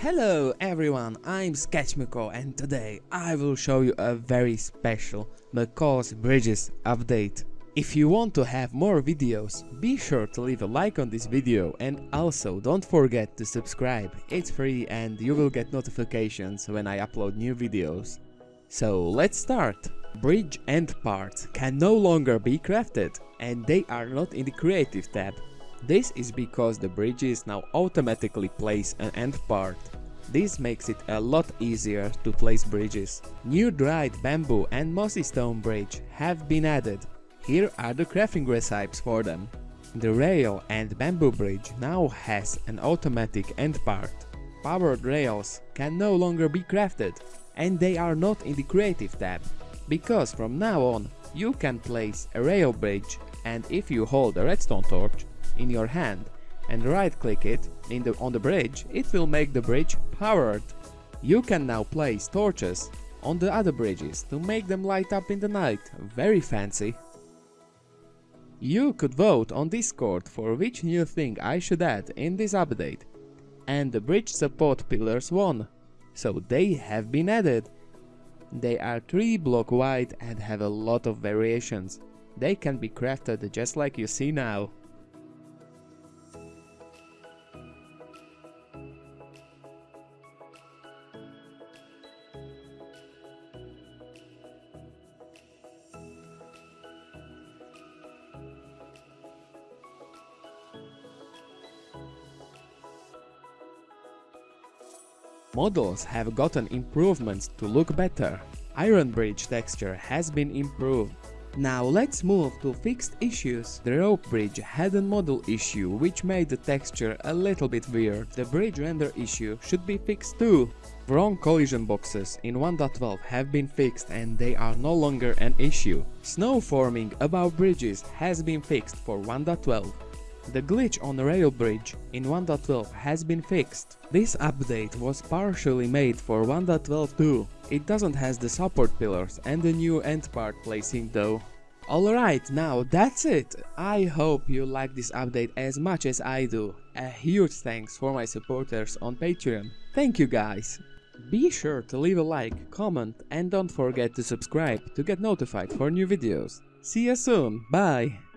Hello everyone, I'm Sketch Macaw and today I will show you a very special Macaw's Bridges update. If you want to have more videos, be sure to leave a like on this video and also don't forget to subscribe, it's free and you will get notifications when I upload new videos. So let's start! Bridge end parts can no longer be crafted and they are not in the creative tab. This is because the bridges now automatically place an end part. This makes it a lot easier to place bridges. New dried bamboo and mossy stone bridge have been added. Here are the crafting recipes for them. The rail and bamboo bridge now has an automatic end part. Powered rails can no longer be crafted and they are not in the creative tab because from now on you can place a rail bridge and if you hold a redstone torch in your hand and right click it the, on the bridge, it will make the bridge powered. You can now place torches on the other bridges to make them light up in the night, very fancy. You could vote on Discord for which new thing I should add in this update, and the bridge support pillars won, so they have been added. They are 3 block wide and have a lot of variations. They can be crafted just like you see now. Models have gotten improvements to look better. Iron Bridge texture has been improved. Now let's move to fixed issues. The rope bridge had a model issue which made the texture a little bit weird. The bridge render issue should be fixed too. Wrong collision boxes in 1.12 have been fixed and they are no longer an issue. Snow forming above bridges has been fixed for 1.12. The glitch on the rail bridge in 1.12 has been fixed. This update was partially made for 1.12 too. It doesn't has the support pillars and the new end part placing though. Alright, now that's it. I hope you like this update as much as I do. A huge thanks for my supporters on Patreon. Thank you guys. Be sure to leave a like, comment and don't forget to subscribe to get notified for new videos. See you soon, bye!